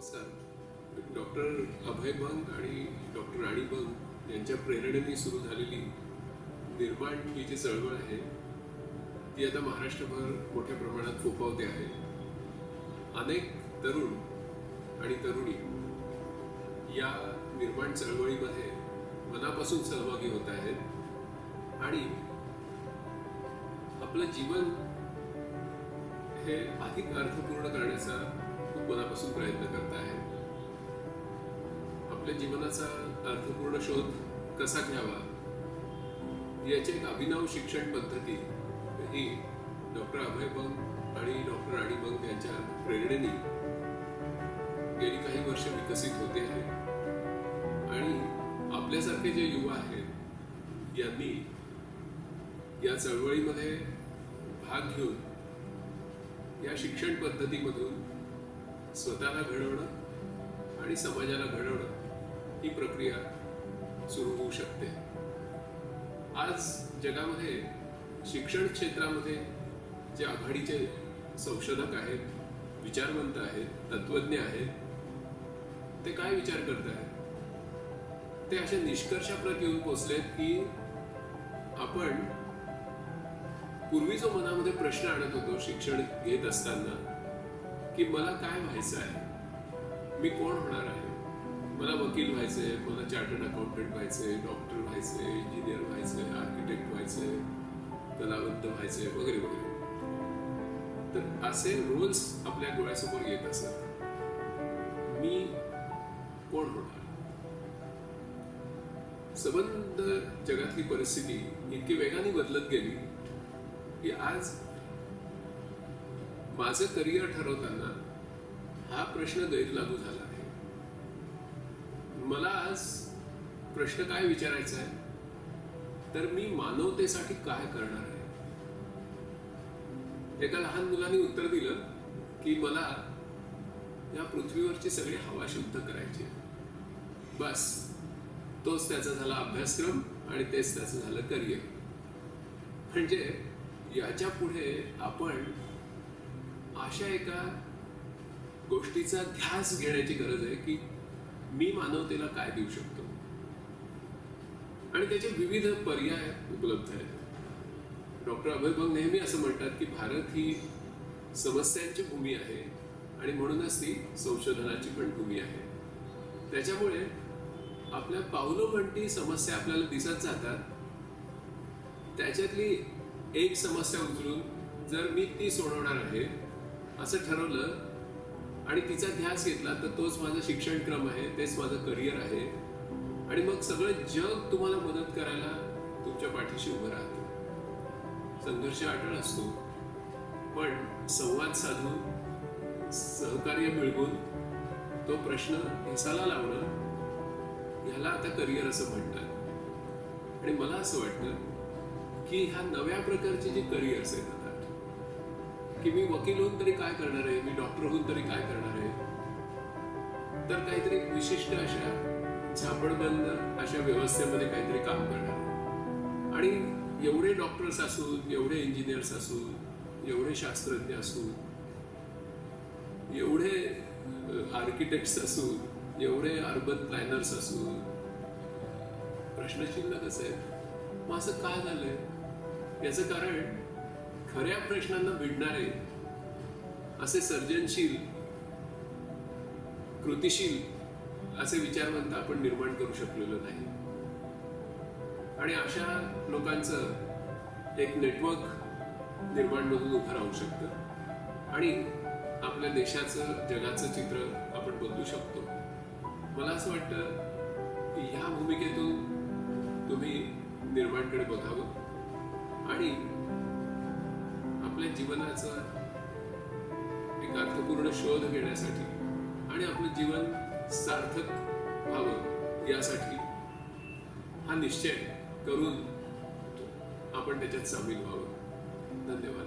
नमस्कार. डॉक्टर अभय बंग आणि डॉक्टर राणी बंग यांच्या प्रेरणेने सुरू झालेली निर्माण ही जी चळवळ आहे ती आता महाराष्ट्रभर मोठ्या प्रमाणात फोफावते आहे. अनेक तरुण आणि तरुणी या निर्माण चळवळीमध्ये मनापासून सहभागी होत आहेत आणि आपलं जीवन हे अधिक अर्थपूर्ण करण्याचा खूप मनापासून प्रयत्न करत आहे आपल्या जीवनाचा अर्थपूर्ण शोध कसा घ्यावा? याची एक अभिनव शिक्षण पद्धती ही डॉक्टर अभय बंग आणि डॉक्टर राणी बंग यांच्या प्रेरणेने गेली काही वर्ष विकसित होते आहे. आणि आपल्यासारखे जे युवा आहेत यांनी या चळवळीमध्ये भाग घेऊन या शिक्षण पद्धतीमधून स्वतःला घडवणं आणि समाजाला घडवणं ही प्रक्रिया सुरू होऊ शकते. आज जगामध्ये शिक्षण क्षेत्रामध्ये जे आघाडीचे संशोधक आहेत विचारवंत आहेत तत्वज्ञ आहेत ते काय विचार करत आहेत? ते अशा निष्कर्षाप्रत येऊन पोचलेत की आपण पूर्वी जो मनामध्ये प्रश्न आणत होतो शिक्षण घेत असताना की मला काय व्हायचं आहे? मी कोण होणार आहे? मला वकील व्हायचंय मला चार्टर्ड अकाउंटंट व्हायचंय डॉक्टर व्हायचंय इंजिनियर व्हायचंय आर्किटेक्ट व्हायचंय कलावंत व्हायचंय वगैरे वगैरे. तर असे रोल्स आपल्या डोळ्यासमोर येत असत. मी कोण होणार? संबंध जगातली परिस्थिती इतकी वेगाने बदलत गेली की आज माझं करिअर ठरवताना हा प्रश्न गैरलागू झाला आहे. मला आज प्रश्न काय विचारायचा आहे? तर मी मानवतेसाठी काय करणार आहे? एका लहान मुलाने उत्तर दिलं की मला या पृथ्वीवरची सगळी हवा शुद्ध करायची बस. तोच त्याचा झाला अभ्यासक्रम आणि तेच त्याचं झालं करिअर. म्हणजे याच्यापुढे आपण अशा एका गोष्टीचा ध्यास घेण्याची गरज आहे की मी मानवतेला काय देऊ शकतो? आणि त्याचे विविध पर्याय उपलब्ध आहेत. डॉक्टर अभय बंग नेहमी असं म्हणतात की भारत ही समस्यांची भूमी आहे आणि म्हणूनच ती संशोधनाची पण भूमी आहे. त्याच्यामुळे आपल्या पावलोमंटी समस्या आपल्याला दिसत जातात त्याच्यातली एक समस्या उचलून जर मी ती सोडवणार आहे असं ठरवलं आणि तिचा ध्यास घेतला तर तोच माझा शिक्षणक्रम आहे तेच माझं करिअर आहे. आणि मग सगळं जग तुम्हाला मदत करायला तुमच्या पाठीशी उभं राहतं. संघर्ष अटळ असतो पण संवाद साधून सहकार्य मिळवून तो प्रश्न हेसाला लावणं ह्याला आता करिअर असं म्हणतात. आणि मला असं वाटतं की ह्या नव्या प्रकारची जी करिअर्स आहेत आता की मी वकील होऊन तरी काय करणार आहे? मी डॉक्टर होऊन तरी काय करणार आहे? तर काहीतरी विशिष्ट अशा झापडबंद अशा व्यवस्थेमध्ये काहीतरी काम करणार आणि एवढे डॉक्टर्स असून एवढे इंजिनियर्स असून एवढे शास्त्रज्ञ असून एवढे आर्किटेक्ट्स असून एवढे अर्बन प्लॅनर्स असून प्रश्नचिन्ह कसं आहे मग असं का झालंय? याचं कारण खऱ्या प्रश्नांना भिडणारे असे सर्जनशील कृतिशील असे विचारवंत आपण निर्माण करू शकलेलो नाही. आणि अशा लोकांचं एक नेटवर्क निर्माण म्हणून उभं राहू शकतं. आणि आपल्या देशाचं जगाचं चित्र आपण बदलू शकतो. मला असं वाटतं की ह्या भूमिकेतून तुम्ही निर्माणकडे बघावं. आणि आपल्या जीवनाचा एक अर्थपूर्ण शोध घेण्यासाठी आणि आपलं जीवन सार्थक व्हावं यासाठी हा निश्चय करून आपण त्याच्यात सामील व्हावं. धन्यवाद.